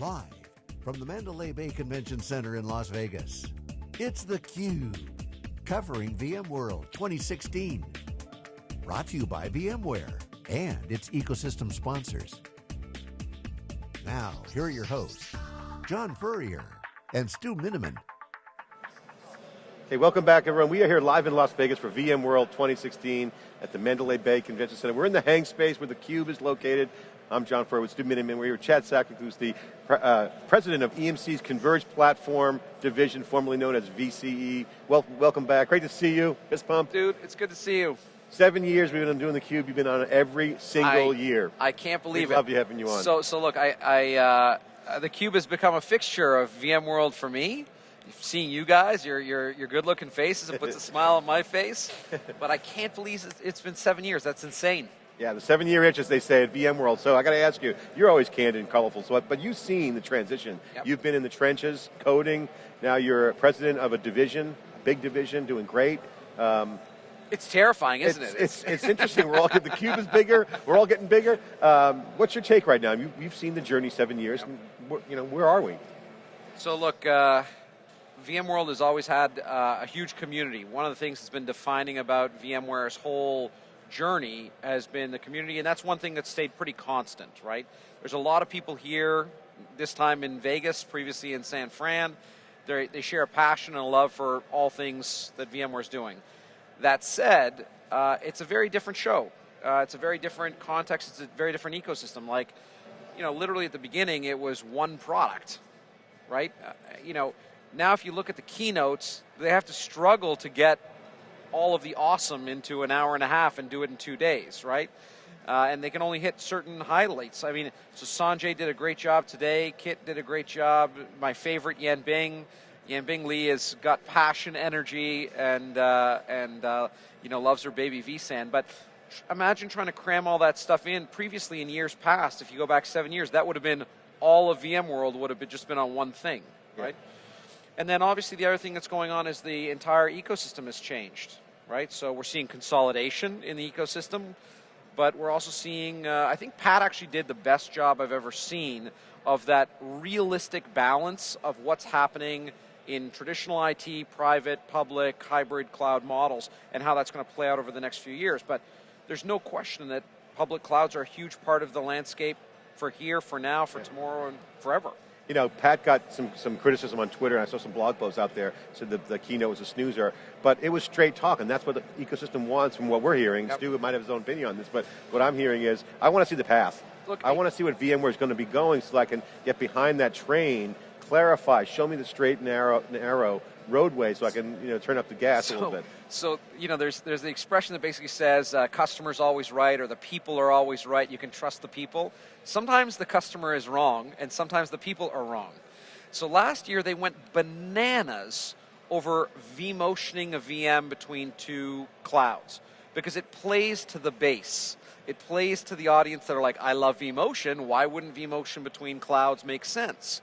Live from the Mandalay Bay Convention Center in Las Vegas, it's theCUBE, covering VMworld 2016. Brought to you by VMware and its ecosystem sponsors. Now, here are your hosts, John Furrier and Stu Miniman. Hey, welcome back everyone. We are here live in Las Vegas for VMworld 2016 at the Mandalay Bay Convention Center. We're in the hang space where the Cube is located. I'm John Furrier with Stu Miniman. We're here with Chad Sakac, who's the uh, president of EMC's Converged Platform Division, formerly known as VCE. Well, welcome back. Great to see you. Fist pump. Dude, it's good to see you. Seven years we've been doing the Cube. You've been on every single I, year. I can't believe we it. Love you having you on. So, so look, I, I uh, the Cube has become a fixture of VMworld for me. Seeing you guys, your your your good-looking faces, it puts a smile on my face. But I can't believe it's been seven years. That's insane. Yeah, the seven-year itch, as they say at VMworld. So I got to ask you, you're always candid and colorful, so, but you've seen the transition. Yep. You've been in the trenches, coding. Now you're president of a division, big division, doing great. Um, it's terrifying, isn't it's, it? It's, it's interesting. We're all the cube is bigger. We're all getting bigger. Um, what's your take right now? You, have seen the journey seven years. Yep. you know, where are we? So look, uh, VMworld has always had uh, a huge community. One of the things that's been defining about VMware's whole journey has been the community, and that's one thing that's stayed pretty constant, right? There's a lot of people here, this time in Vegas, previously in San Fran. They're, they share a passion and a love for all things that VMware is doing. That said, uh, it's a very different show. Uh, it's a very different context. It's a very different ecosystem. Like, you know, literally at the beginning, it was one product, right? Uh, you know, now if you look at the keynotes, they have to struggle to get all of the awesome into an hour and a half and do it in two days, right? Uh, and they can only hit certain highlights. I mean, so Sanjay did a great job today. Kit did a great job. My favorite, Yanbing. Yan Bing Li has got passion, energy, and uh, and uh, you know loves her baby vSAN. But imagine trying to cram all that stuff in. Previously, in years past, if you go back seven years, that would have been all of VMworld would have been just been on one thing, right? Yeah. And then obviously the other thing that's going on is the entire ecosystem has changed, right? So we're seeing consolidation in the ecosystem, but we're also seeing, uh, I think Pat actually did the best job I've ever seen of that realistic balance of what's happening in traditional IT, private, public, hybrid cloud models, and how that's going to play out over the next few years. But there's no question that public clouds are a huge part of the landscape for here, for now, for tomorrow, and forever you know, Pat got some, some criticism on Twitter, and I saw some blog posts out there, said the, the keynote was a snoozer, but it was straight talk, and that's what the ecosystem wants from what we're hearing. Yep. Stu might have his own opinion on this, but what I'm hearing is, I want to see the path. Look, I want to see what VMware is going to be going so I can get behind that train, clarify, show me the straight and narrow, narrow roadway so I can you know turn up the gas so, a little bit. So you know, there's there's the expression that basically says uh, customers always right or the people are always right. You can trust the people. Sometimes the customer is wrong, and sometimes the people are wrong. So last year they went bananas over vMotioning a VM between two clouds because it plays to the base. It plays to the audience that are like, I love vMotion. Why wouldn't vMotion between clouds make sense?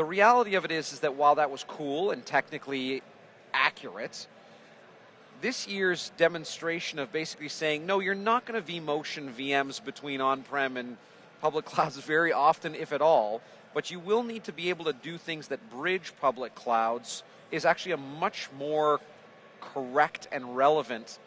The reality of it is, is that while that was cool and technically accurate, this year's demonstration of basically saying, no, you're not going to vMotion VMs between on-prem and public clouds very often, if at all, but you will need to be able to do things that bridge public clouds is actually a much more correct and relevant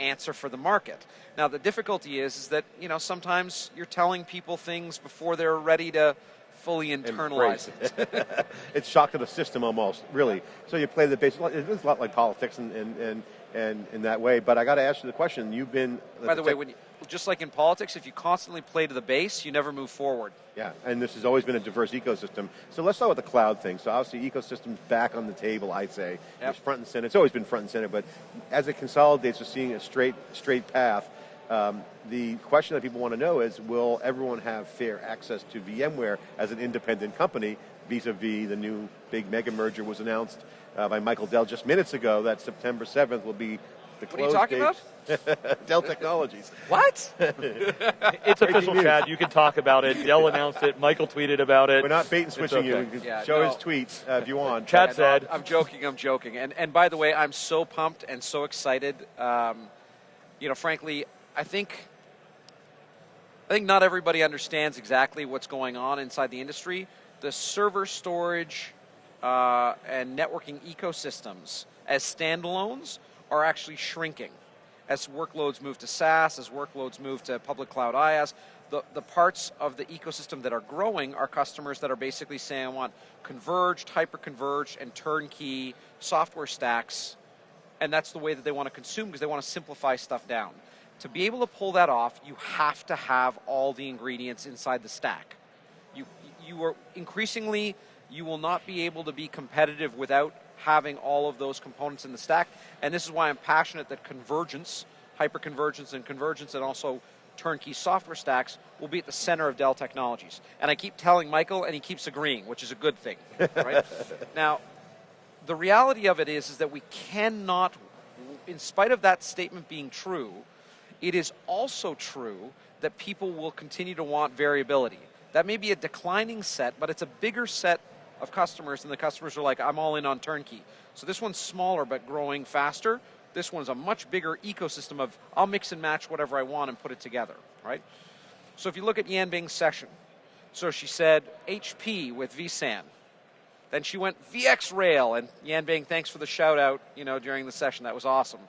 answer for the market. Now the difficulty is, is that you know sometimes you're telling people things before they're ready to fully internalize it. it's shock to the system almost, really. So you play the base. It's a lot like politics and and and, and in that way. But I got to ask you the question. You've been by the way, when you, just like in politics, if you constantly play to the base, you never move forward. Yeah, and this has always been a diverse ecosystem. So let's start with the cloud thing. So obviously, ecosystem's back on the table. I'd say yep. it's front and center. It's always been front and center, but as it consolidates, we're seeing a straight straight path. Um, the question that people want to know is, will everyone have fair access to VMware as an independent company vis-a-vis -vis the new big mega merger was announced uh, by Michael Dell just minutes ago that September 7th will be the what are you talking date. about? Dell Technologies. What? it's official, Chad. You can talk about it. Dell announced it. Michael tweeted about it. We're not bait and switching okay. you. Yeah, show no. his tweets uh, if you want. Chad said. No, I'm joking. I'm joking. And and by the way, I'm so pumped and so excited. Um, you know, frankly, I think I think not everybody understands exactly what's going on inside the industry. The server storage uh, and networking ecosystems as standalones are actually shrinking. As workloads move to SaaS, as workloads move to public cloud IaaS, the, the parts of the ecosystem that are growing are customers that are basically saying, I want converged, hyper-converged, and turnkey software stacks, and that's the way that they want to consume because they want to simplify stuff down. To be able to pull that off, you have to have all the ingredients inside the stack. You, you are increasingly, you will not be able to be competitive without having all of those components in the stack, and this is why I'm passionate that convergence, hyper-convergence and convergence, and also turnkey software stacks will be at the center of Dell Technologies. And I keep telling Michael, and he keeps agreeing, which is a good thing. Right? now, the reality of it is, is that we cannot, in spite of that statement being true, it is also true that people will continue to want variability. That may be a declining set, but it's a bigger set of customers, and the customers are like, I'm all in on turnkey. So this one's smaller but growing faster. This one's a much bigger ecosystem of I'll mix and match whatever I want and put it together, right? So if you look at Yanbing's session, so she said HP with vSAN. Then she went VxRail, and Yanbing, thanks for the shout out, you know, during the session. That was awesome.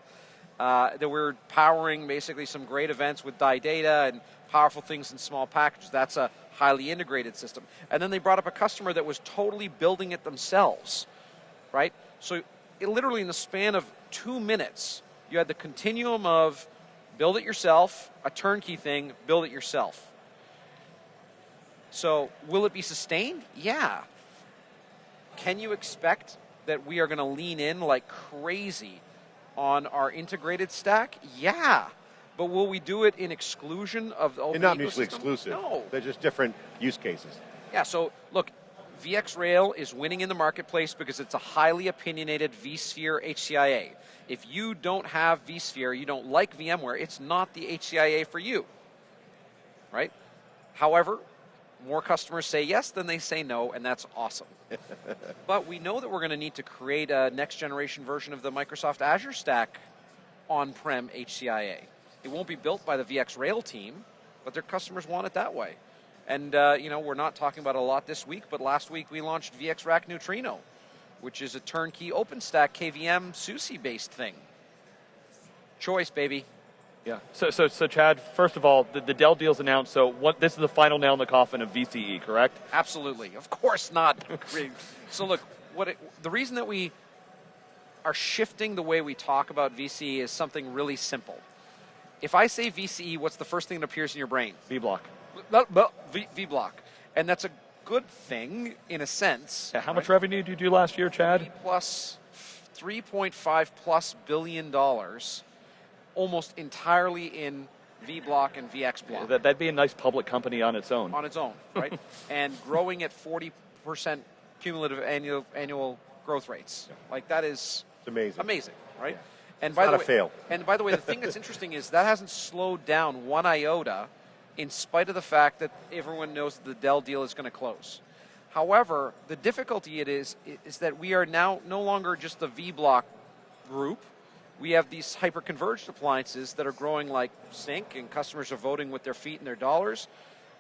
Uh, that we're powering basically some great events with die data and powerful things in small packages. That's a highly integrated system. And then they brought up a customer that was totally building it themselves, right? So it, literally in the span of two minutes, you had the continuum of build it yourself, a turnkey thing, build it yourself. So, will it be sustained? Yeah. Can you expect that we are going to lean in like crazy on our integrated stack? Yeah. But will we do it in exclusion of the They're not mutually exclusive. No. They're just different use cases. Yeah, so look, VxRail is winning in the marketplace because it's a highly opinionated vSphere HCIA. If you don't have vSphere, you don't like VMware, it's not the HCIA for you. Right? However, more customers say yes than they say no, and that's awesome. but we know that we're going to need to create a next generation version of the Microsoft Azure Stack on prem HCIA. It won't be built by the VxRail team, but their customers want it that way. And uh, you know, we're not talking about a lot this week, but last week we launched VxRack Neutrino, which is a turnkey OpenStack KVM SUSE based thing. Choice, baby. Yeah. So, so, so, Chad. First of all, the, the Dell deal's announced. So, what? This is the final nail in the coffin of VCE, correct? Absolutely. Of course not. so, look, what it, the reason that we are shifting the way we talk about VCE is something really simple. If I say VCE, what's the first thing that appears in your brain? Vblock. V, Vblock, and that's a good thing in a sense. Yeah, how right? much revenue did you do last year, Chad? Plus 3.5 plus billion dollars, almost entirely in Vblock and VxBlock. Yeah, that, that'd be a nice public company on its own. On its own, right? and growing at 40 percent cumulative annual annual growth rates. Yeah. Like that is it's amazing. Amazing, right? Yeah. And it's by the way, fail. And by the way, the thing that's interesting is that hasn't slowed down one iota in spite of the fact that everyone knows that the Dell deal is going to close. However, the difficulty it is is that we are now no longer just the Vblock group. We have these hyper-converged appliances that are growing like sync, and customers are voting with their feet and their dollars.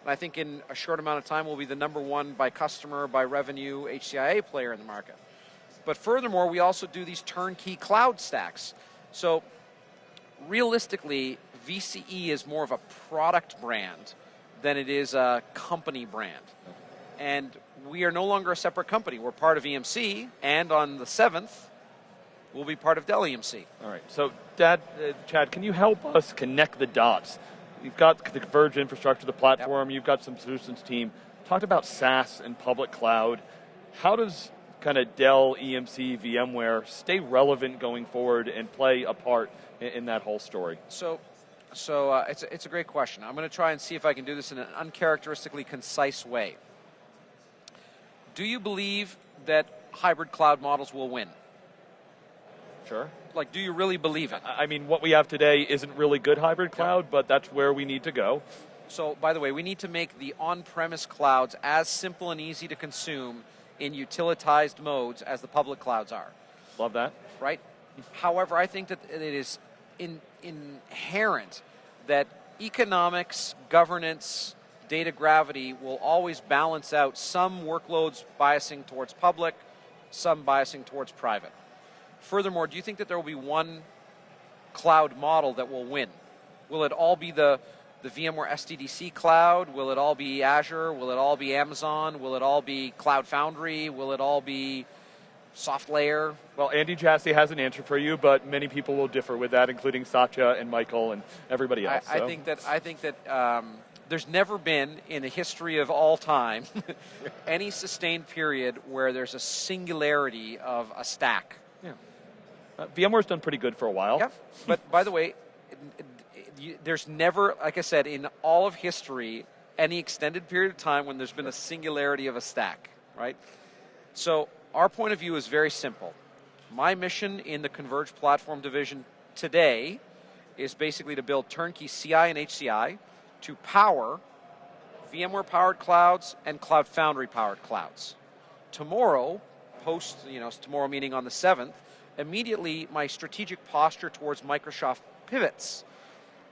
And I think in a short amount of time, we'll be the number one by customer, by revenue HCIA player in the market. But furthermore, we also do these turnkey cloud stacks. So realistically, VCE is more of a product brand than it is a company brand. And we are no longer a separate company. We're part of EMC, and on the 7th, we'll be part of Dell EMC. All right. So, Dad, uh, Chad, can you help us connect the dots? You've got the converged infrastructure, the platform, yep. you've got some solutions team. Talked about SaaS and public cloud. How does kind of Dell, EMC, VMware stay relevant going forward and play a part in, in that whole story? So, so uh, it's, a, it's a great question. I'm going to try and see if I can do this in an uncharacteristically concise way. Do you believe that hybrid cloud models will win? Sure. Like, do you really believe it? I mean, what we have today isn't really good hybrid cloud, but that's where we need to go. So, by the way, we need to make the on premise clouds as simple and easy to consume in utilitized modes as the public clouds are. Love that. Right? However, I think that it is in, inherent that economics, governance, data gravity will always balance out some workloads biasing towards public, some biasing towards private. Furthermore, do you think that there will be one cloud model that will win? Will it all be the, the VMware SDDC cloud? Will it all be Azure? Will it all be Amazon? Will it all be Cloud Foundry? Will it all be SoftLayer? Well, Andy Jassy has an answer for you, but many people will differ with that, including Satya and Michael and everybody else. I, I think that I think that um, there's never been in the history of all time any sustained period where there's a singularity of a stack. Uh, VMware's done pretty good for a while. Yeah, but by the way, there's never, like I said, in all of history, any extended period of time when there's been a singularity of a stack, right? So our point of view is very simple. My mission in the Converged Platform Division today is basically to build turnkey CI and HCI to power VMware powered clouds and Cloud Foundry powered clouds. Tomorrow, post, you know, tomorrow meeting on the 7th, immediately my strategic posture towards Microsoft pivots.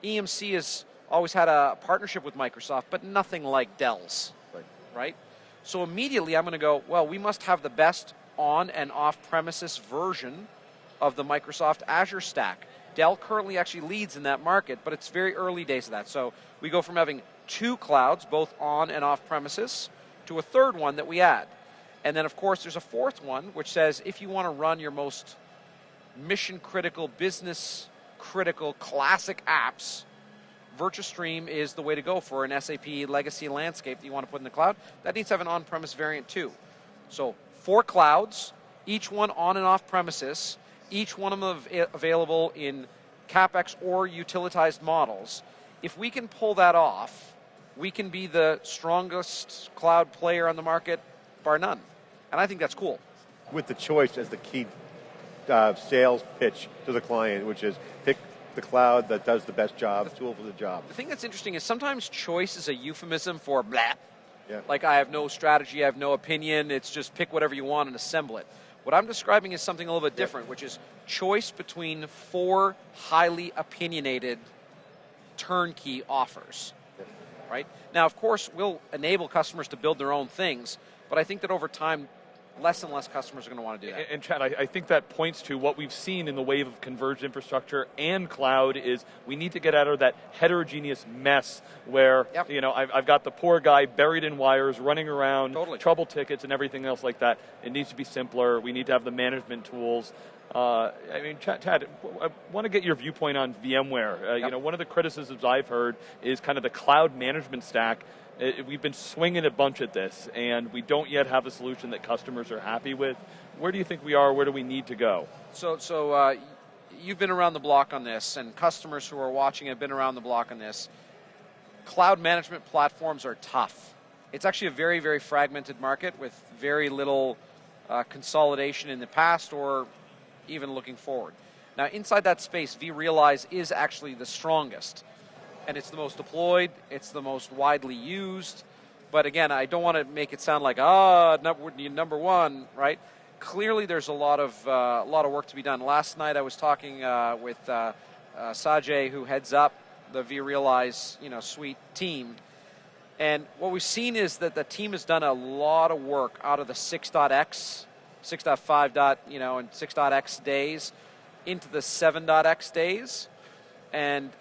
EMC has always had a partnership with Microsoft, but nothing like Dell's, right? right? So immediately I'm going to go, well, we must have the best on and off premises version of the Microsoft Azure stack. Dell currently actually leads in that market, but it's very early days of that. So we go from having two clouds, both on and off premises, to a third one that we add. And then, of course, there's a fourth one which says if you want to run your most mission critical, business critical, classic apps, Virtustream is the way to go for an SAP legacy landscape that you want to put in the cloud. That needs to have an on premise variant too. So, four clouds, each one on and off premises, each one of them available in CapEx or utilitized models. If we can pull that off, we can be the strongest cloud player on the market, bar none. And I think that's cool. With the choice as the key uh, sales pitch to the client, which is pick the cloud that does the best job, the tool for the job. The thing that's interesting is sometimes choice is a euphemism for blah. Yeah. Like I have no strategy, I have no opinion, it's just pick whatever you want and assemble it. What I'm describing is something a little bit different, which is choice between four highly opinionated turnkey offers. Right? Now, of course, we'll enable customers to build their own things, but I think that over time, less and less customers are going to want to do that. And, and Chad, I, I, think that points to what we've seen in the wave of converged infrastructure and cloud is we need to get out of that heterogeneous mess where, yep. you know, I've, I've, got the poor guy buried in wires, running around, totally. trouble tickets and everything else like that. It needs to be simpler. We need to have the management tools. Uh, I mean, Chad, I want to get your viewpoint on VMware. Uh, yep. You know, one of the criticisms I've heard is kind of the cloud management stack it, we've been swinging a bunch at this, and we don't yet have a solution that customers are happy with. Where do you think we are? Where do we need to go? So, so uh, you've been around the block on this, and customers who are watching have been around the block on this. Cloud management platforms are tough. It's actually a very, very fragmented market with very little uh, consolidation in the past or even looking forward. Now, inside that space, vRealize is actually the strongest and it's the most deployed, it's the most widely used. But again, I don't want to make it sound like ah number number one, right? Clearly, there's a lot of uh, a lot of work to be done. Last night, I was talking uh, with uh, uh Sajay, who heads up the vRealize you know suite team, and what we've seen is that the team has done a lot of work out of the 6.x, 6.5. Dot, you know, and 6.x days into the 7.x days, and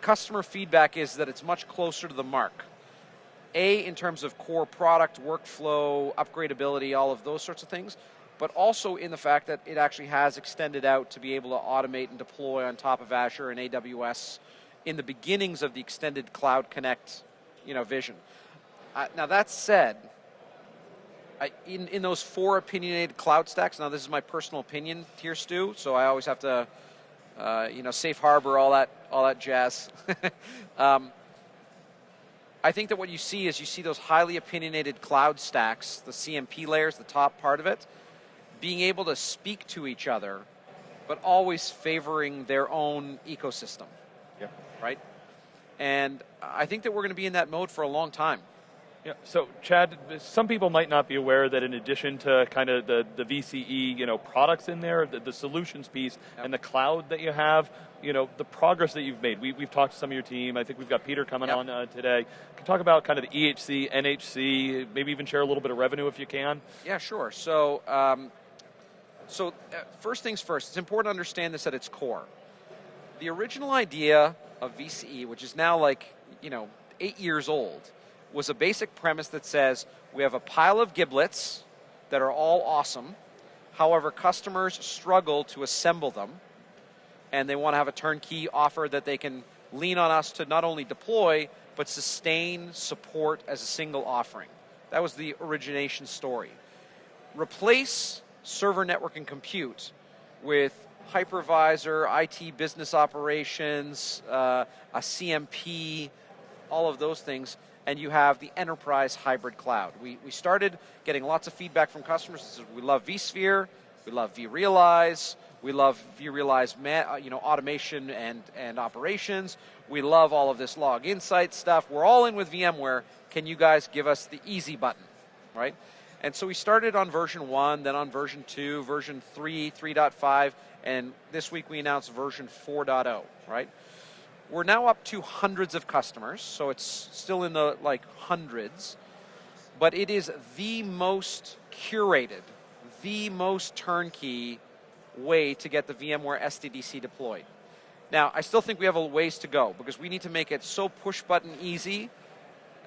customer feedback is that it's much closer to the mark. A, in terms of core product, workflow, upgradability, all of those sorts of things, but also in the fact that it actually has extended out to be able to automate and deploy on top of Azure and AWS in the beginnings of the extended Cloud Connect you know, vision. Uh, now, that said, I, in, in those four opinionated cloud stacks, now this is my personal opinion here, Stu, so I always have to uh, you know, safe harbor, all that, all that jazz. um, I think that what you see is you see those highly opinionated cloud stacks, the CMP layers, the top part of it, being able to speak to each other, but always favoring their own ecosystem. Yep. Right? And I think that we're going to be in that mode for a long time. Yeah. So, Chad, some people might not be aware that in addition to kind of the, the VCE, you know, products in there, the, the solutions piece, yep. and the cloud that you have, you know, the progress that you've made. We, have talked to some of your team. I think we've got Peter coming yep. on uh, today. Can talk about kind of the EHC, NHC, maybe even share a little bit of revenue if you can. Yeah, sure. So, um, so uh, first things first. It's important to understand this at its core. The original idea of VCE, which is now like you know eight years old was a basic premise that says we have a pile of giblets that are all awesome. However, customers struggle to assemble them, and they want to have a turnkey offer that they can lean on us to not only deploy, but sustain support as a single offering. That was the origination story. Replace server network and compute with hypervisor, IT business operations, uh, a CMP, all of those things, and you have the enterprise hybrid cloud. We, we started getting lots of feedback from customers. We love vSphere, we love vRealize, we love vRealize uh, you know, automation and, and operations. We love all of this log insight stuff. We're all in with VMware. Can you guys give us the easy button, right? And so we started on version 1, then on version 2, version 3, 3.5, and this week we announced version 4.0, right? We're now up to hundreds of customers, so it's still in the like hundreds, but it is the most curated, the most turnkey way to get the VMware SDDC deployed. Now, I still think we have a ways to go because we need to make it so push button easy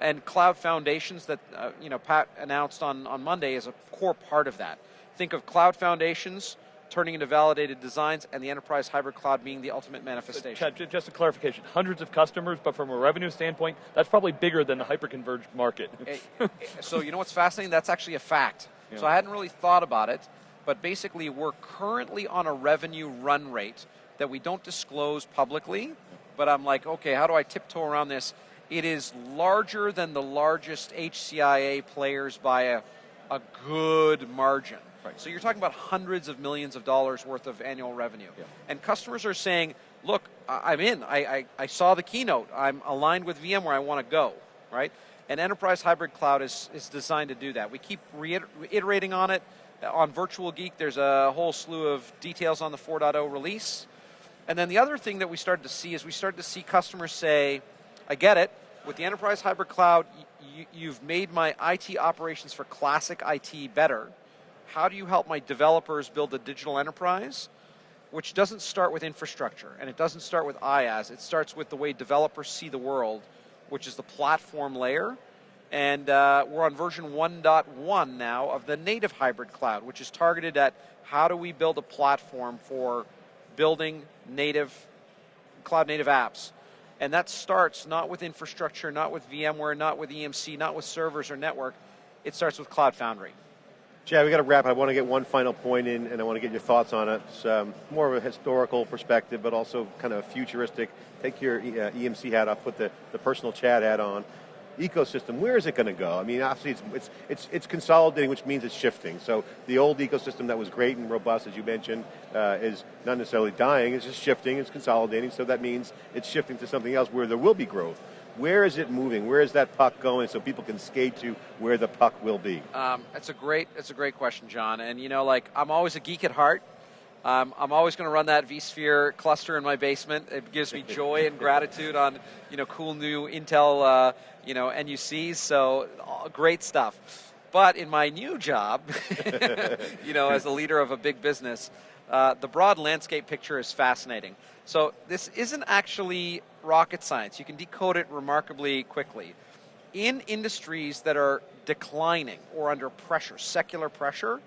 and cloud foundations that uh, you know Pat announced on, on Monday is a core part of that. Think of cloud foundations turning into validated designs, and the enterprise hybrid cloud being the ultimate manifestation. Chad, just a clarification, hundreds of customers, but from a revenue standpoint, that's probably bigger than the hyperconverged market. Eh, so you know what's fascinating? That's actually a fact. Yeah. So I hadn't really thought about it, but basically we're currently on a revenue run rate that we don't disclose publicly, but I'm like, okay, how do I tiptoe around this? It is larger than the largest HCIA players by a, a good margin. Right. So you're talking about hundreds of millions of dollars worth of annual revenue. Yeah. And customers are saying, look, I'm in. I, I, I, saw the keynote. I'm aligned with VMware. I want to go, right? And Enterprise Hybrid Cloud is, is designed to do that. We keep reiterating on it. On Virtual Geek, there's a whole slew of details on the 4.0 release. And then the other thing that we started to see is we started to see customers say, I get it. With the Enterprise Hybrid Cloud, you've made my IT operations for classic IT better how do you help my developers build a digital enterprise? Which doesn't start with infrastructure and it doesn't start with IaaS. It starts with the way developers see the world, which is the platform layer. And uh, we're on version 1.1 now of the native hybrid cloud, which is targeted at how do we build a platform for building native, cloud native apps. And that starts not with infrastructure, not with VMware, not with EMC, not with servers or network. It starts with Cloud Foundry. Chad, we got to wrap. I want to get one final point in, and I want to get your thoughts on it. It's um, more of a historical perspective, but also kind of futuristic. Take your uh, EMC hat off, put the, the personal Chad hat on. Ecosystem, where is it going to go? I mean, obviously, it's, it's, it's, it's, consolidating, which means it's shifting. So the old ecosystem that was great and robust, as you mentioned, uh, is not necessarily dying. It's just shifting. It's consolidating. So that means it's shifting to something else where there will be growth. Where is it moving? Where is that puck going so people can skate to where the puck will be? Um, it's a great, it's a great question, John. And you know, like I'm always a geek at heart. Um, I'm always going to run that vSphere cluster in my basement. It gives me joy and gratitude on, you know, cool new Intel, uh, you know, NUCs. So great stuff. But in my new job, you know, as a leader of a big business, uh, the broad landscape picture is fascinating. So this isn't actually rocket science. You can decode it remarkably quickly. In industries that are declining or under pressure, secular pressure,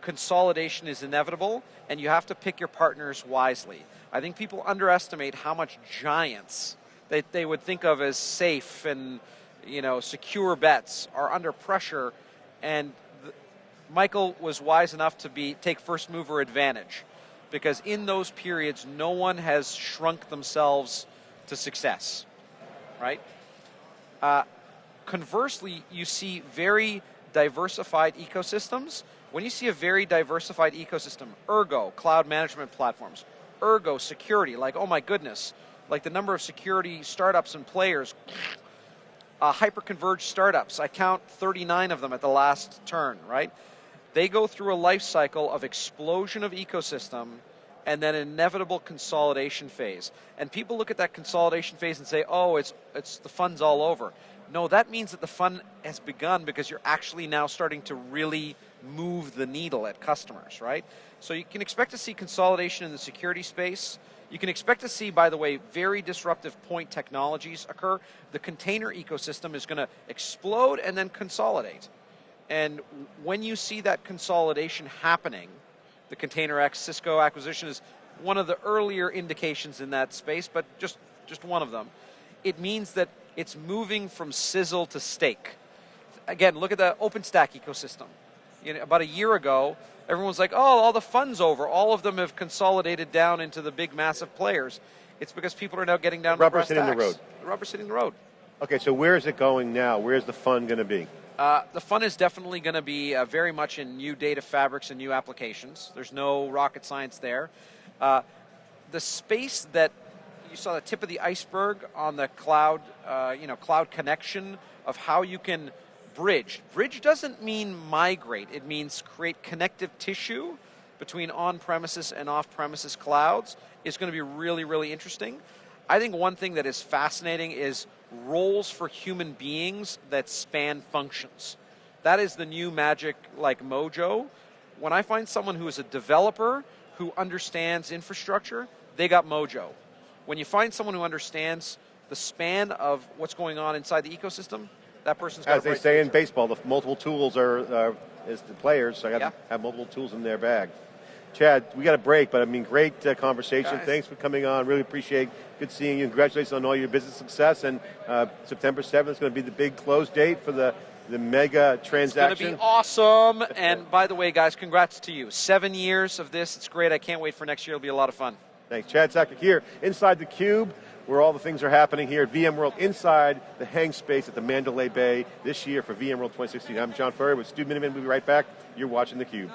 consolidation is inevitable and you have to pick your partners wisely. I think people underestimate how much giants that they would think of as safe and you know secure bets are under pressure and Michael was wise enough to be take first mover advantage because in those periods, no one has shrunk themselves to success, right? Uh, conversely, you see very diversified ecosystems. When you see a very diversified ecosystem, ergo, cloud management platforms, ergo, security, like, oh my goodness, like the number of security startups and players, uh, hyper-converged startups. I count 39 of them at the last turn, right? They go through a life cycle of explosion of ecosystem and then inevitable consolidation phase. And people look at that consolidation phase and say, oh, it's, it's the fun's all over. No, that means that the fun has begun because you're actually now starting to really move the needle at customers, right? So you can expect to see consolidation in the security space. You can expect to see, by the way, very disruptive point technologies occur. The container ecosystem is going to explode and then consolidate. And when you see that consolidation happening, the ContainerX Cisco acquisition is one of the earlier indications in that space, but just, just one of them. It means that it's moving from sizzle to steak. Again, look at the OpenStack ecosystem. You know, about a year ago, everyone's like, oh, all the fun's over. All of them have consolidated down into the big, massive players. It's because people are now getting down rubber to sitting the the road. The rubber sitting the road. Okay, so where is it going now? Where's the fun going to be? Uh, the fun is definitely going to be uh, very much in new data fabrics and new applications. There's no rocket science there. Uh, the space that you saw the tip of the iceberg on the cloud, uh, you know, cloud connection of how you can bridge. Bridge doesn't mean migrate. It means create connective tissue between on-premises and off-premises clouds is going to be really, really interesting. I think one thing that is fascinating is roles for human beings that span functions. That is the new magic like mojo. When I find someone who is a developer who understands infrastructure, they got mojo. When you find someone who understands the span of what's going on inside the ecosystem, that person's got As they say in baseball, the multiple tools are uh, is the players, so I got to have multiple tools in their bag. Chad, we got a break, but I mean, great uh, conversation. Guys. Thanks for coming on. Really appreciate. Good seeing you. Congratulations on all your business success. And uh, September seventh is going to be the big close date for the the mega transaction. It's going to be awesome. and by the way, guys, congrats to you. Seven years of this. It's great. I can't wait for next year. It'll be a lot of fun. Thanks. Chad Sakac here inside the Cube, where all the things are happening here at VMworld inside the hang space at the Mandalay Bay this year for VMworld 2016. I'm John Furrier with Stu Miniman. We'll be right back. You're watching the Cube.